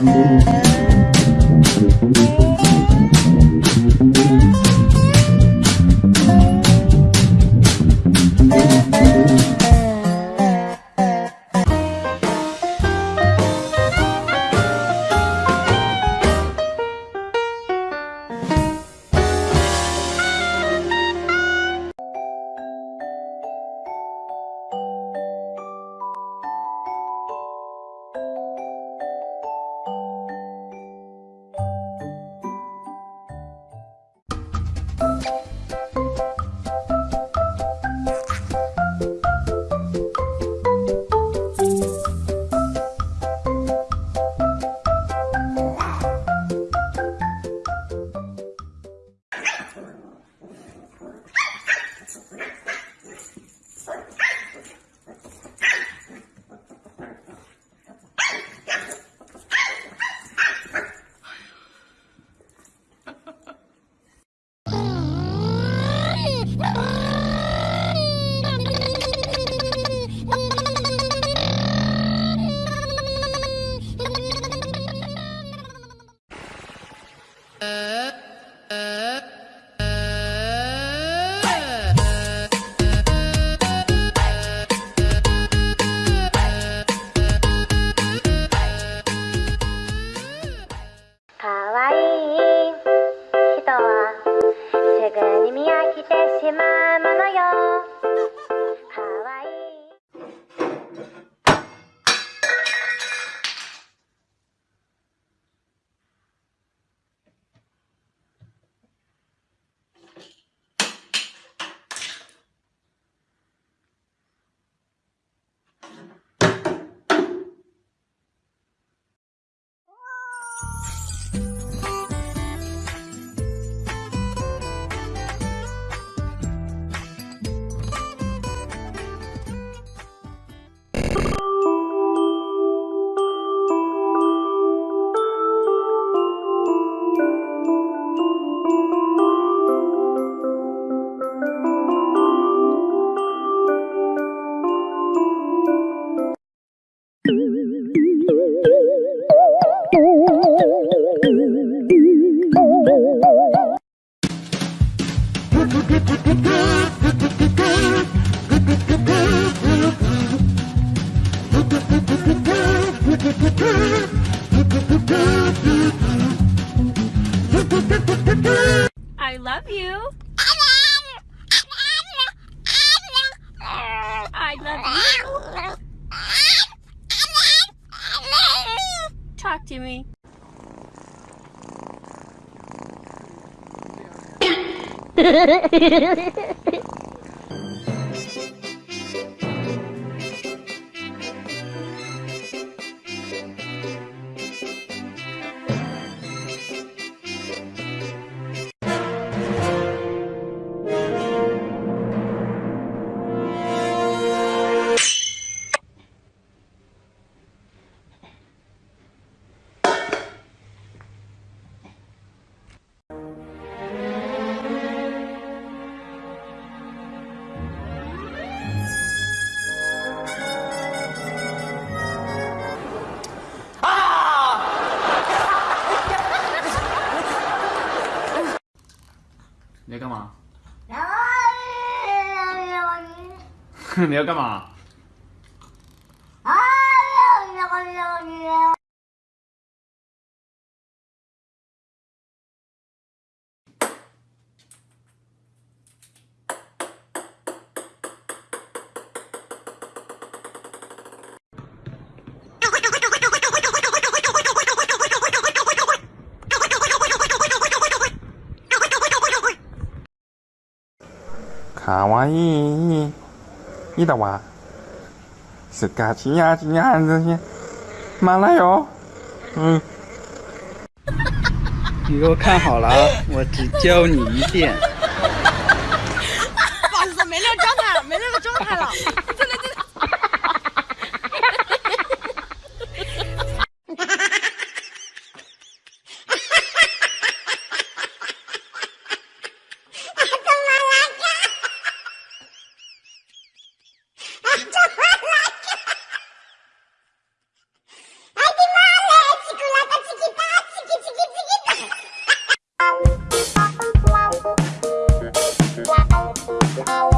か 맞아요 I love you. Talk to me. 你要干嘛？卡哇伊，你的哇，是嘎叽呀叽呀这些，妈来哟，嗯。你给我看好了啊！我只教你一遍。Tchau.